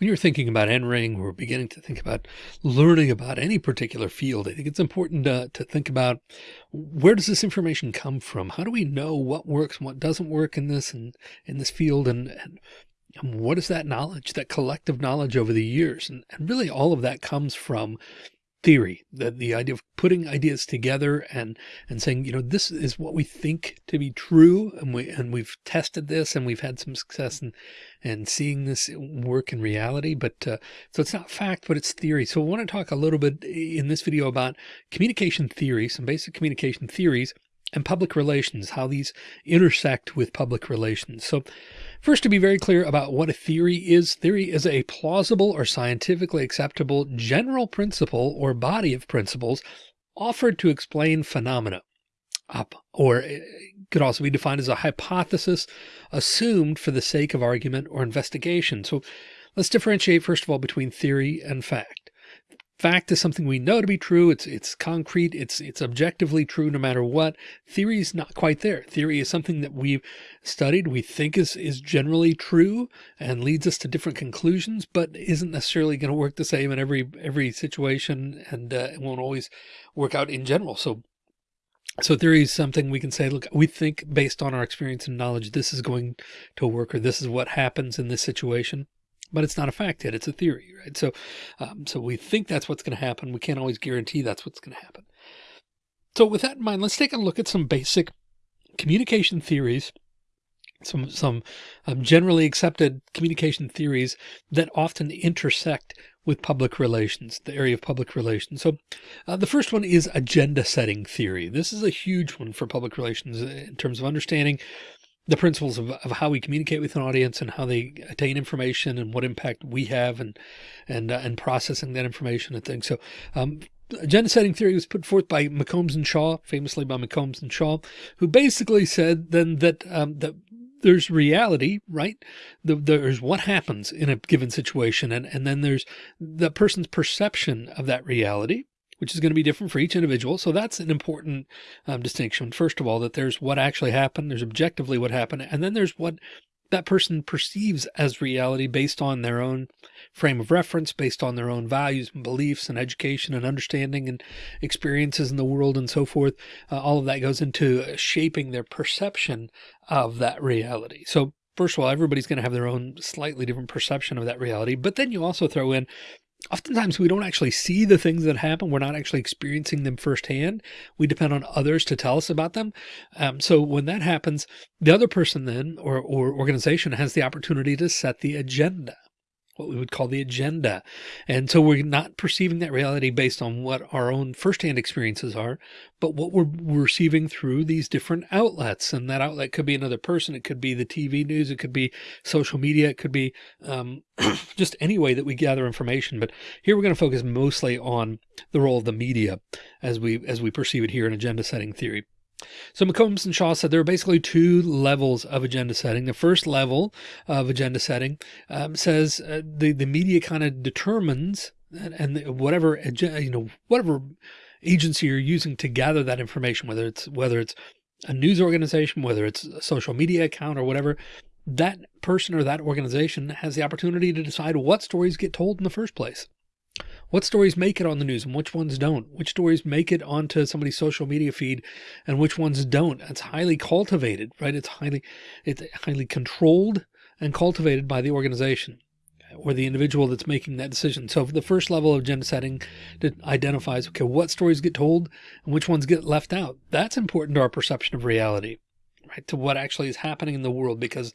when you're thinking about entering or beginning to think about learning about any particular field, I think it's important to, to think about where does this information come from? How do we know what works and what doesn't work in this and in this field? And, and, and what is that knowledge, that collective knowledge over the years? And, and really all of that comes from theory, that the idea of putting ideas together and, and saying, you know, this is what we think to be true. And we, and we've tested this and we've had some success and and seeing this work in reality. But, uh, so it's not fact, but it's theory. So I want to talk a little bit in this video about communication theory, some basic communication theories and public relations, how these intersect with public relations. So first to be very clear about what a theory is, theory is a plausible or scientifically acceptable general principle or body of principles offered to explain phenomena up, or it could also be defined as a hypothesis assumed for the sake of argument or investigation. So let's differentiate first of all between theory and fact fact is something we know to be true. It's, it's concrete. It's, it's objectively true no matter what. Theory is not quite there. Theory is something that we've studied, we think is, is generally true and leads us to different conclusions, but isn't necessarily going to work the same in every, every situation. And uh, it won't always work out in general. So so theory is something we can say, look, we think based on our experience and knowledge, this is going to work, or this is what happens in this situation but it's not a fact yet. It's a theory, right? So, um, so we think that's what's going to happen. We can't always guarantee that's what's going to happen. So with that in mind, let's take a look at some basic communication theories, some, some um, generally accepted communication theories that often intersect with public relations, the area of public relations. So uh, the first one is agenda setting theory. This is a huge one for public relations in terms of understanding the principles of, of how we communicate with an audience and how they attain information and what impact we have and and uh, and processing that information and things. So um, agenda setting theory was put forth by McCombs and Shaw, famously by McCombs and Shaw, who basically said then that um, that there's reality, right? The, there's what happens in a given situation. And, and then there's the person's perception of that reality which is going to be different for each individual. So that's an important um, distinction. First of all, that there's what actually happened. There's objectively what happened. And then there's what that person perceives as reality based on their own frame of reference, based on their own values and beliefs and education and understanding and experiences in the world and so forth. Uh, all of that goes into shaping their perception of that reality. So first of all, everybody's going to have their own slightly different perception of that reality. But then you also throw in oftentimes we don't actually see the things that happen. We're not actually experiencing them firsthand. We depend on others to tell us about them. Um, so when that happens, the other person then or, or organization has the opportunity to set the agenda what we would call the agenda. And so we're not perceiving that reality based on what our own firsthand experiences are, but what we're receiving through these different outlets. And that outlet could be another person. It could be the TV news. It could be social media. It could be um, just any way that we gather information. But here we're going to focus mostly on the role of the media as we, as we perceive it here in agenda setting theory. So McCombs and Shaw said there are basically two levels of agenda setting. The first level of agenda setting um, says uh, the, the media kind of determines and, and whatever, you know, whatever agency you're using to gather that information, whether it's, whether it's a news organization, whether it's a social media account or whatever, that person or that organization has the opportunity to decide what stories get told in the first place. What stories make it on the news and which ones don't? Which stories make it onto somebody's social media feed and which ones don't? It's highly cultivated, right? It's highly, it's highly controlled and cultivated by the organization or the individual that's making that decision. So the first level of agenda setting identifies, okay, what stories get told and which ones get left out. That's important to our perception of reality, right? To what actually is happening in the world, because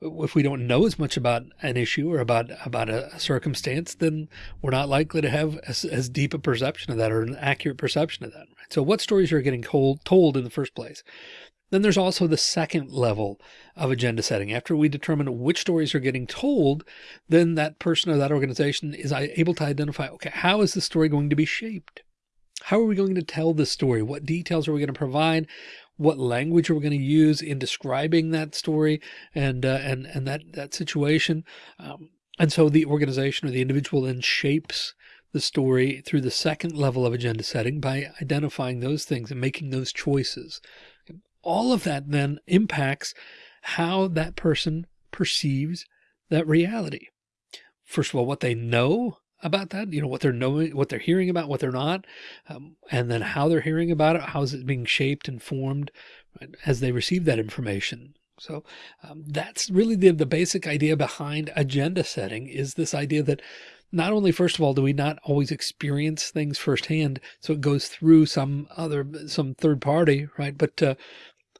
if we don't know as much about an issue or about about a, circumstance, then we're not likely to have as, as, deep a perception of that or an accurate perception of that. Right? So what stories are getting told, told in the first place? Then there's also the second level of agenda setting. After we determine which stories are getting told, then that person or that organization is able to identify, okay, how is the story going to be shaped? How are we going to tell this story? What details are we going to provide? What language are we going to use in describing that story and uh, and and that that situation. Um, and so the organization or the individual then shapes the story through the second level of agenda setting by identifying those things and making those choices. All of that then impacts how that person perceives that reality. First of all, what they know about that, you know, what they're knowing, what they're hearing about, what they're not, um, and then how they're hearing about it, how is it being shaped and formed right, as they receive that information. So um, that's really the, the basic idea behind agenda setting is this idea that not only, first of all, do we not always experience things firsthand, so it goes through some other, some third party, right? But, uh,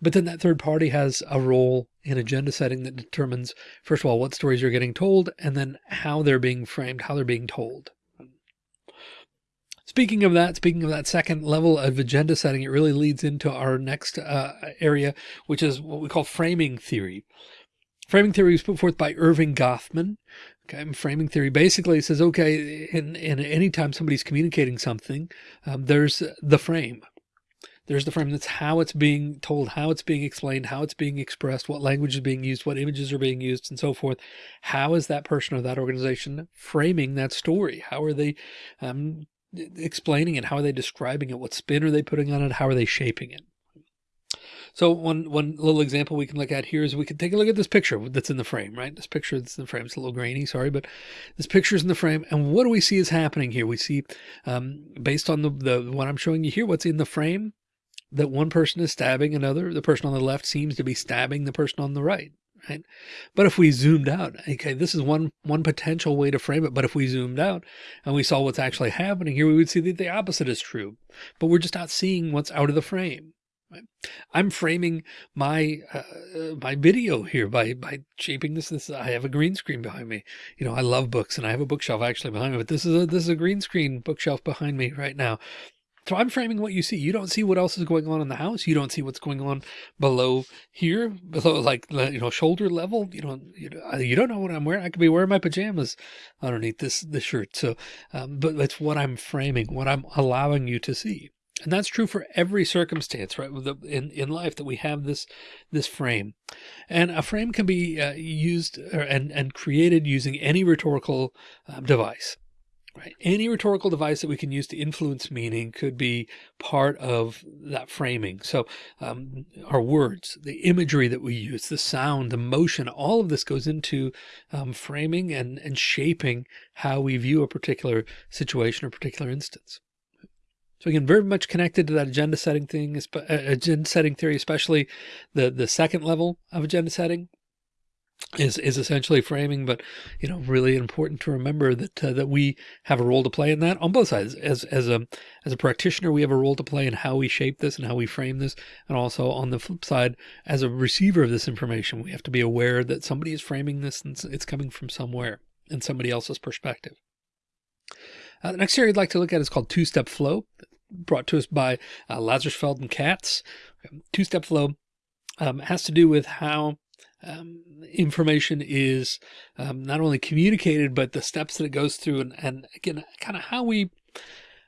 but then that third party has a role in agenda setting that determines, first of all, what stories you're getting told, and then how they're being framed, how they're being told. Speaking of that, speaking of that second level of agenda setting, it really leads into our next uh, area, which is what we call framing theory. Framing theory was put forth by Erving Goffman. Okay, framing theory basically says, okay, in, in any time somebody's communicating something, um, there's the frame. There's the frame. That's how it's being told, how it's being explained, how it's being expressed, what language is being used, what images are being used, and so forth. How is that person or that organization framing that story? How are they um, explaining it? How are they describing it? What spin are they putting on it? How are they shaping it? So one, one little example we can look at here is we can take a look at this picture that's in the frame, right? This picture that's in the frame, it's a little grainy, sorry, but this picture is in the frame. And what do we see is happening here? We see, um, based on the, the, what I'm showing you here, what's in the frame, that one person is stabbing another. The person on the left seems to be stabbing the person on the right. Right. But if we zoomed out, okay, this is one, one potential way to frame it. But if we zoomed out and we saw what's actually happening here, we would see that the opposite is true, but we're just not seeing what's out of the frame. Right? I'm framing my uh, my video here by by shaping this. This I have a green screen behind me. You know, I love books, and I have a bookshelf actually behind me. But this is a this is a green screen bookshelf behind me right now. So I'm framing what you see. You don't see what else is going on in the house. You don't see what's going on below here, below like, you know, shoulder level. You don't, you, know, you don't know what I'm wearing. I could be wearing my pajamas underneath this, this shirt. So, um, but it's what I'm framing, what I'm allowing you to see. And that's true for every circumstance, right? In, in life that we have this, this frame and a frame can be uh, used or, and, and created using any rhetorical um, device. Right. Any rhetorical device that we can use to influence meaning could be part of that framing. So um, our words, the imagery that we use, the sound, the motion, all of this goes into um, framing and, and shaping how we view a particular situation or particular instance. So again, very much connected to that agenda setting thing, uh, agenda setting theory, especially the, the second level of agenda setting, is is essentially framing, but you know, really important to remember that uh, that we have a role to play in that on both sides. As as a as a practitioner, we have a role to play in how we shape this and how we frame this, and also on the flip side, as a receiver of this information, we have to be aware that somebody is framing this and it's coming from somewhere in somebody else's perspective. Uh, the next area I'd like to look at is called two-step flow, brought to us by uh, Lazarsfeld and Katz. Two-step flow um, has to do with how um, information is um, not only communicated, but the steps that it goes through and, and again, kind of how we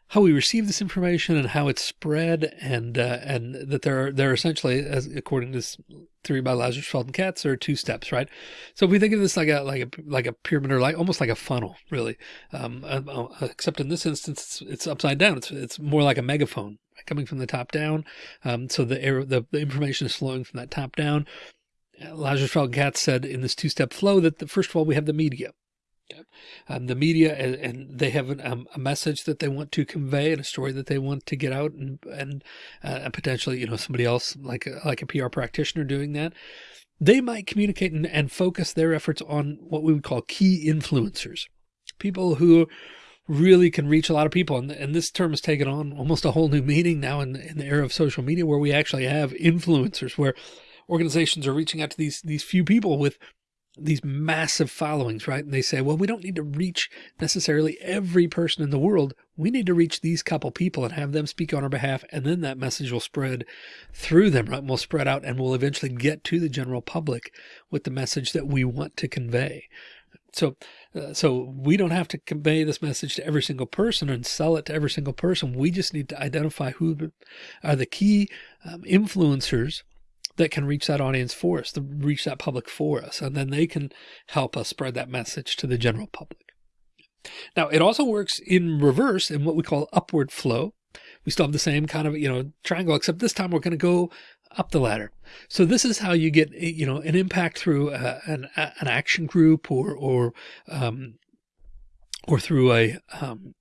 how we receive this information and how it's spread and uh, and that there are there are essentially as according to this theory by Lazarsfeld and Katz there are two steps right? So if we think of this like a like a like a pyramid or like almost like a funnel really. Um, uh, uh except in this instance it's, it's upside down. It's it's more like a megaphone coming from the top down. Um, so the air the, the information is flowing from that top down Lazarsfeld Katz said in this two-step flow that the, first of all, we have the media. Um, the media and, and they have an, um, a message that they want to convey and a story that they want to get out and, and, uh, potentially, you know, somebody else like a, like a PR practitioner doing that. They might communicate and, and focus their efforts on what we would call key influencers, people who really can reach a lot of people. And, and this term has taken on almost a whole new meaning now in, in the era of social media where we actually have influencers where organizations are reaching out to these, these few people with these massive followings, right? And they say, well, we don't need to reach necessarily every person in the world. We need to reach these couple people and have them speak on our behalf. And then that message will spread through them, right? And we'll spread out and we'll eventually get to the general public with the message that we want to convey. So, uh, so we don't have to convey this message to every single person and sell it to every single person. We just need to identify who are the key um, influencers that can reach that audience for us, to reach that public for us, and then they can help us spread that message to the general public. Now, it also works in reverse in what we call upward flow. We still have the same kind of, you know, triangle, except this time we're going to go up the ladder. So this is how you get, you know, an impact through uh, an, an action group or, or um, or through a, um,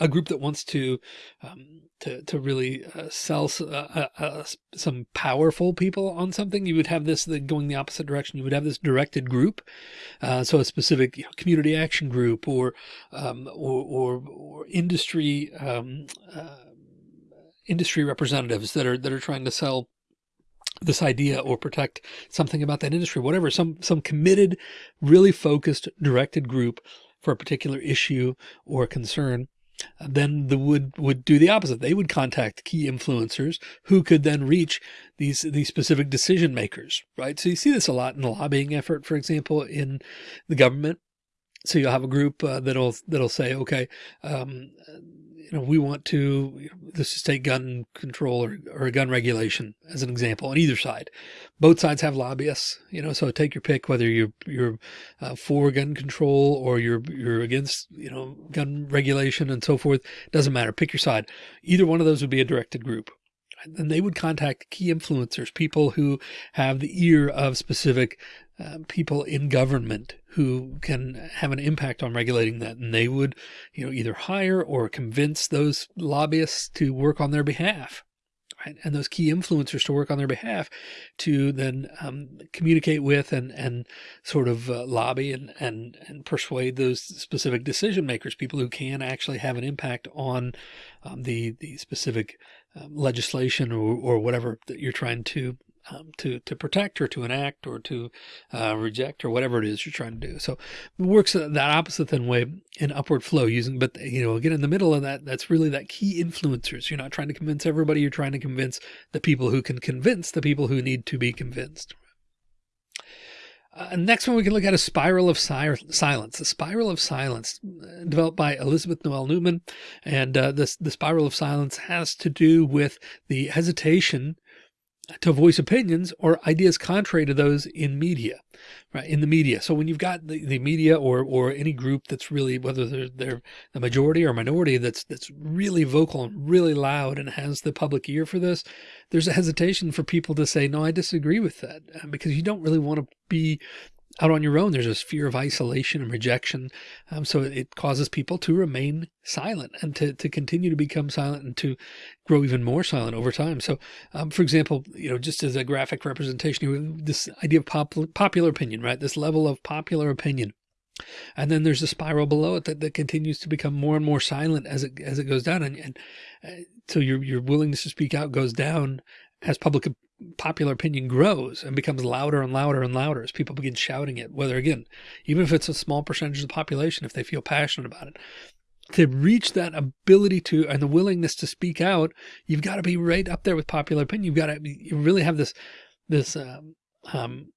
a group that wants to um, to to really uh, sell uh, uh, uh, some powerful people on something, you would have this the, going the opposite direction. You would have this directed group, uh, so a specific you know, community action group or um, or, or, or, industry um, uh, industry representatives that are that are trying to sell this idea or protect something about that industry, whatever, some, some committed, really focused, directed group for a particular issue or concern then the would would do the opposite. They would contact key influencers who could then reach these these specific decision makers, right? So you see this a lot in the lobbying effort, for example, in the government. So you'll have a group uh, that'll that'll say, okay, um, you know, we want to, you know, let's just take gun control or, or gun regulation as an example on either side. Both sides have lobbyists, you know, so take your pick, whether you're, you're uh, for gun control or you're, you're against, you know, gun regulation and so forth. Doesn't matter. Pick your side. Either one of those would be a directed group. And they would contact key influencers, people who have the ear of specific uh, people in government who can have an impact on regulating that. And they would, you know, either hire or convince those lobbyists to work on their behalf. Right? And those key influencers to work on their behalf to then um, communicate with and, and sort of uh, lobby and, and, and persuade those specific decision makers, people who can actually have an impact on um, the, the specific um, legislation or, or whatever that you're trying to um, to to protect or to enact or to uh, reject or whatever it is you're trying to do. So it works that opposite then way in upward flow using, but you know, again, in the middle of that, that's really that key influencers. You're not trying to convince everybody. You're trying to convince the people who can convince the people who need to be convinced. Uh, next one we can look at a spiral of si silence, The spiral of silence uh, developed by Elizabeth Noelle-Neumann. And uh, this, the spiral of silence has to do with the hesitation to voice opinions or ideas contrary to those in media, right? In the media. So when you've got the, the media or, or any group that's really, whether they're, they're the majority or minority, that's, that's really vocal and really loud and has the public ear for this, there's a hesitation for people to say, no, I disagree with that uh, because you don't really want to be out on your own, there's this fear of isolation and rejection. Um, so it causes people to remain silent and to, to continue to become silent and to grow even more silent over time. So, um, for example, you know, just as a graphic representation, this idea of pop, popular opinion, right? This level of popular opinion. And then there's a spiral below it that, that continues to become more and more silent as it, as it goes down. And, and uh, so your, your willingness to speak out goes down as public popular opinion grows and becomes louder and louder and louder as people begin shouting it, whether again, even if it's a small percentage of the population, if they feel passionate about it, to reach that ability to and the willingness to speak out, you've got to be right up there with popular opinion. You've got to you really have this this um, um,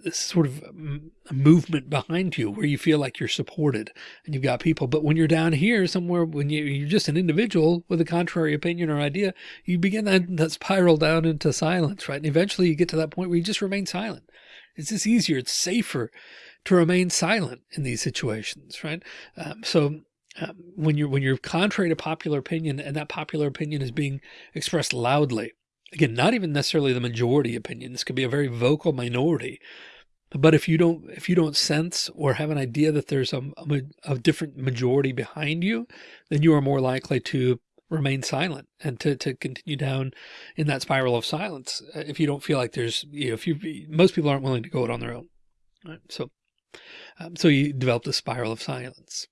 this sort of um, movement behind you where you feel like you're supported and you've got people. But when you're down here somewhere, when you, you're just an individual with a contrary opinion or idea, you begin that, that spiral down into silence, right? And eventually you get to that point where you just remain silent. It's just easier. It's safer to remain silent in these situations, right? Um, so um, when you're when you're contrary to popular opinion and that popular opinion is being expressed loudly, Again, not even necessarily the majority opinion. This could be a very vocal minority. But if you don't, if you don't sense or have an idea that there's a, a, a different majority behind you, then you are more likely to remain silent and to, to continue down in that spiral of silence. Uh, if you don't feel like there's, you know, if you, most people aren't willing to go it on their own. Right? So, um, so you develop the spiral of silence.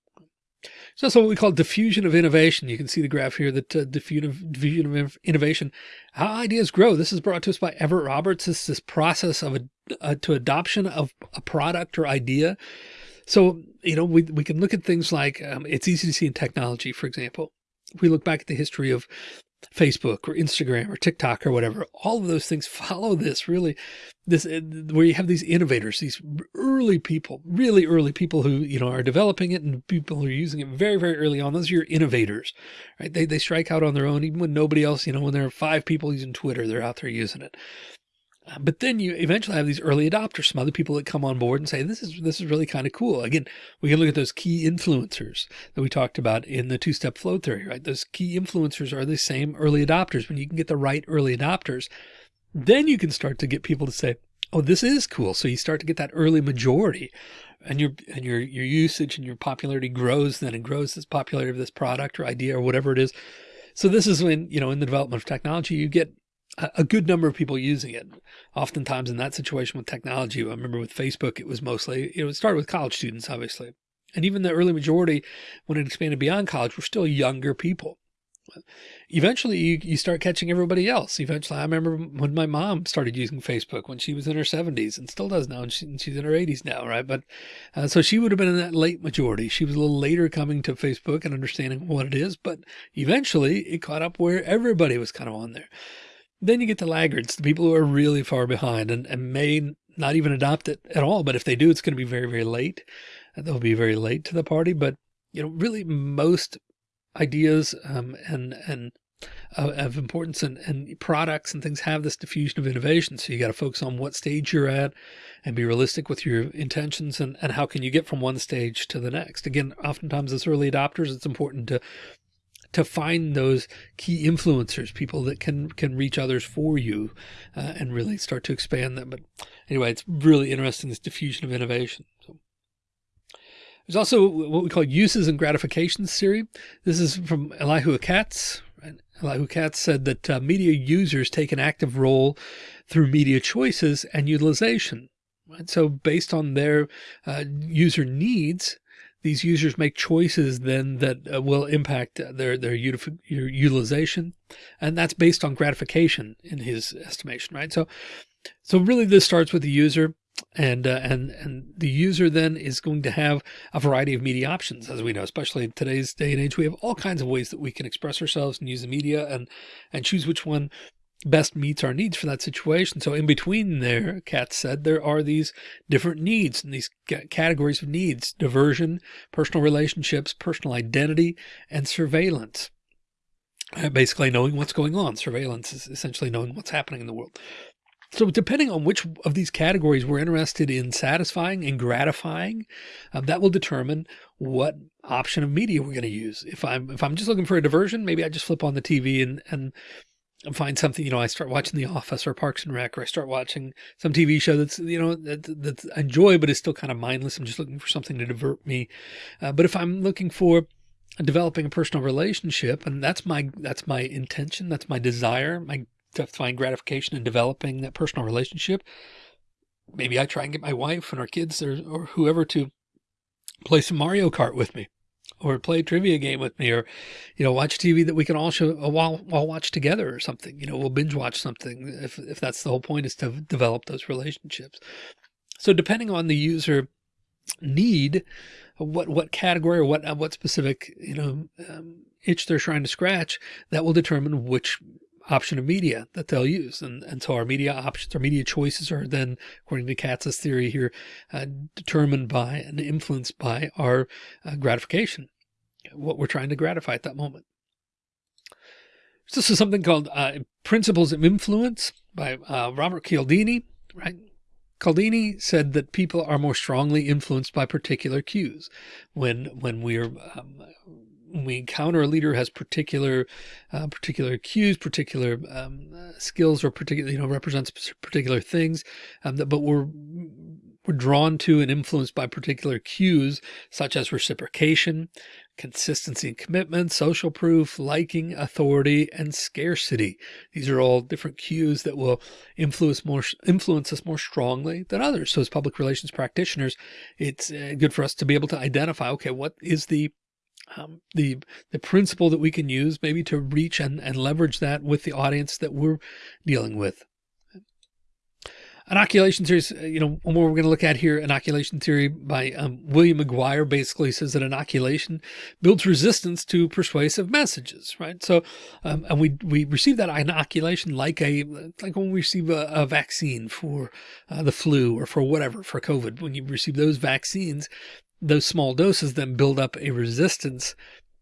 So that's what we call diffusion of innovation. You can see the graph here that uh, diffusion, of innovation, how ideas grow. This is brought to us by Everett Rogers. This is this process of a, uh, to adoption of a product or idea. So, you know, we, we can look at things like um, it's easy to see in technology, for example. If we look back at the history of Facebook or Instagram or TikTok or whatever, all of those things follow this really this uh, where you have these innovators, these early people, really early people who, you know, are developing it and people who are using it very, very early on. Those are your innovators, right? They, they strike out on their own, even when nobody else, you know, when there are five people using Twitter, they're out there using it. But then you eventually have these early adopters, some other people that come on board and say, this is, this is really kind of cool. Again, we can look at those key influencers that we talked about in the two-step flow theory, right? Those key influencers are the same early adopters. When you can get the right early adopters, then you can start to get people to say, oh, this is cool. So you start to get that early majority and your and your your usage and your popularity grows then and grows this popularity of this product or idea or whatever it is. So this is when, you know, in the development of technology, you get a good number of people using it. Oftentimes in that situation with technology, I remember with Facebook, it was mostly, it started with college students, obviously. And even the early majority, when it expanded beyond college, were still younger people. Eventually you, you start catching everybody else. Eventually, I remember when my mom started using Facebook when she was in her 70s and still does now, and, she, and she's in her 80s now, right? But uh, so she would have been in that late majority. She was a little later coming to Facebook and understanding what it is, but eventually it caught up where everybody was kind of on there. Then you get the laggards, the people who are really far behind and, and may not even adopt it at all. But if they do, it's going to be very, very late. They'll be very late to the party. But, you know, really most ideas um, and, and uh, of importance and, and products and things have this diffusion of innovation. So you got to focus on what stage you're at and be realistic with your intentions and, and how can you get from one stage to the next. Again, oftentimes as early adopters, it's important to to find those key influencers, people that can can reach others for you uh, and really start to expand them. But anyway, it's really interesting, this diffusion of innovation. So. There's also what we call uses and gratifications theory. This is from Elihu Katz. Elihu Katz said that uh, media users take an active role through media choices and utilization. Right? So based on their uh, user needs, these users make choices then that uh, will impact their, their utilization. And that's based on gratification in his estimation, right? So, so really this starts with the user and, uh, and, and the user then is going to have a variety of media options, as we know, especially in today's day and age, we have all kinds of ways that we can express ourselves and use the media and, and choose which one best meets our needs for that situation. So in between there, Katz said, there are these different needs and these categories of needs, diversion, personal relationships, personal identity, and surveillance. Uh, basically knowing what's going on. Surveillance is essentially knowing what's happening in the world. So depending on which of these categories we're interested in satisfying and gratifying, um, that will determine what option of media we're going to use. If I'm if I'm just looking for a diversion, maybe I just flip on the TV and and find something, you know, I start watching The Office or Parks and Rec, or I start watching some TV show that's, you know, that, that I enjoy, but is still kind of mindless. I'm just looking for something to divert me. Uh, but if I'm looking for developing a personal relationship, and that's my, that's my intention, that's my desire, my to find gratification in developing that personal relationship. Maybe I try and get my wife and our kids or, or whoever to play some Mario Kart with me or play a trivia game with me or, you know, watch TV that we can all show uh, while, watch together or something, you know, we'll binge watch something if, if that's the whole point is to develop those relationships. So depending on the user need, what, what category or what, what specific, you know, um, itch they're trying to scratch, that will determine which option of media that they'll use. And, and so our media options, our media choices are then, according to Katz's theory here, uh, determined by and influenced by our uh, gratification, what we're trying to gratify at that moment. So this is something called uh, Principles of Influence by uh, Robert Cialdini, right? Cialdini said that people are more strongly influenced by particular cues when when we're um, we encounter a leader has particular, uh, particular cues, particular um, skills, or particular, you know, represents particular things, um, that, but we're, we're drawn to and influenced by particular cues, such as reciprocation, consistency and commitment, social proof, liking, authority, and scarcity. These are all different cues that will influence more, influence us more strongly than others. So as public relations practitioners, it's uh, good for us to be able to identify, okay, what is the um, the the principle that we can use maybe to reach and, and leverage that with the audience that we're dealing with. Inoculation theory, uh, you know, one more we're going to look at here, inoculation theory by um, William McGuire basically says that inoculation builds resistance to persuasive messages, right? So, um, and we, we receive that inoculation like a, like when we receive a, a vaccine for uh, the flu or for whatever, for COVID, when you receive those vaccines, those small doses then build up a resistance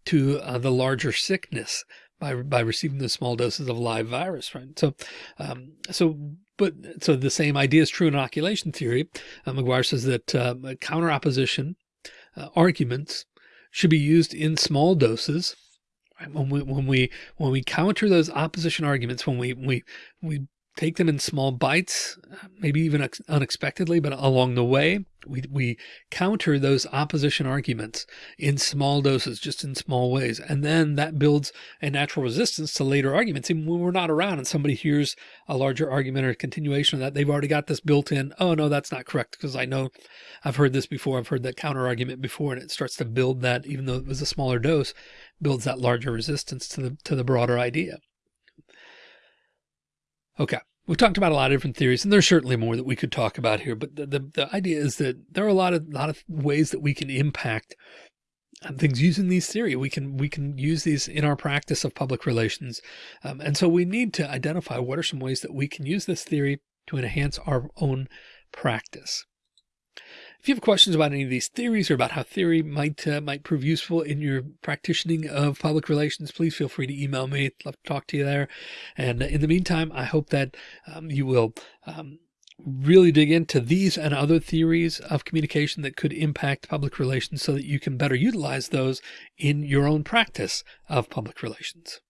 to uh, the larger sickness by, by receiving the small doses of live virus, right? So, um, so, but so the same idea is true in inoculation theory. Uh, McGuire says that uh, counter opposition uh, arguments should be used in small doses. Right? When we, when we, when we counter those opposition arguments, when we, we, we take them in small bites, maybe even unexpectedly, but along the way, we, we counter those opposition arguments in small doses, just in small ways. And then that builds a natural resistance to later arguments. Even when we're not around and somebody hears a larger argument or a continuation of that, they've already got this built in. Oh, no, that's not correct. Because I know I've heard this before. I've heard that counter argument before, and it starts to build that, even though it was a smaller dose, builds that larger resistance to the, to the broader idea. Okay. We've talked about a lot of different theories, and there's certainly more that we could talk about here. But the, the, the idea is that there are a lot of lot of ways that we can impact things using these theory. We can we can use these in our practice of public relations, um, and so we need to identify what are some ways that we can use this theory to enhance our own practice. If you have questions about any of these theories or about how theory might uh, might prove useful in your practicing of public relations, please feel free to email me. I'd love to talk to you there. And in the meantime, I hope that um, you will um, really dig into these and other theories of communication that could impact public relations so that you can better utilize those in your own practice of public relations.